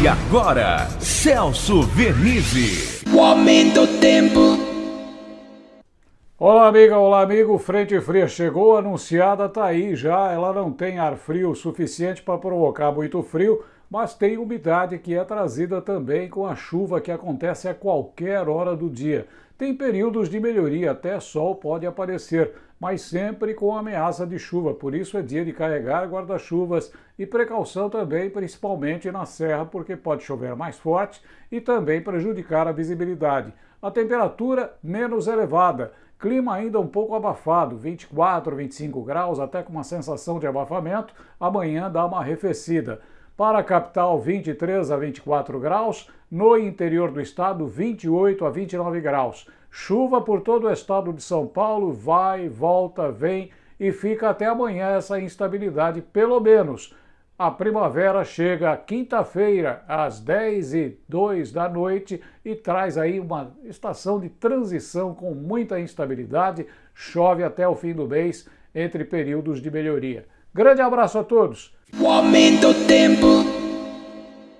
E agora, Celso Vernizzi. O aumento do tempo. Olá, amiga, olá, amigo. Frente fria chegou, anunciada, tá aí já. Ela não tem ar frio suficiente para provocar muito frio, mas tem umidade que é trazida também com a chuva que acontece a qualquer hora do dia. Tem períodos de melhoria, até sol pode aparecer, mas sempre com ameaça de chuva. Por isso é dia de carregar guarda-chuvas e precaução também, principalmente na serra, porque pode chover mais forte e também prejudicar a visibilidade. A temperatura menos elevada. Clima ainda um pouco abafado, 24, 25 graus, até com uma sensação de abafamento. Amanhã dá uma arrefecida. Para a capital, 23 a 24 graus. No interior do estado, 28 a 29 graus. Chuva por todo o estado de São Paulo, vai, volta, vem e fica até amanhã essa instabilidade, pelo menos. A primavera chega quinta-feira, às 10 e 2 da noite, e traz aí uma estação de transição com muita instabilidade. Chove até o fim do mês, entre períodos de melhoria. Grande abraço a todos! O aumento do tempo.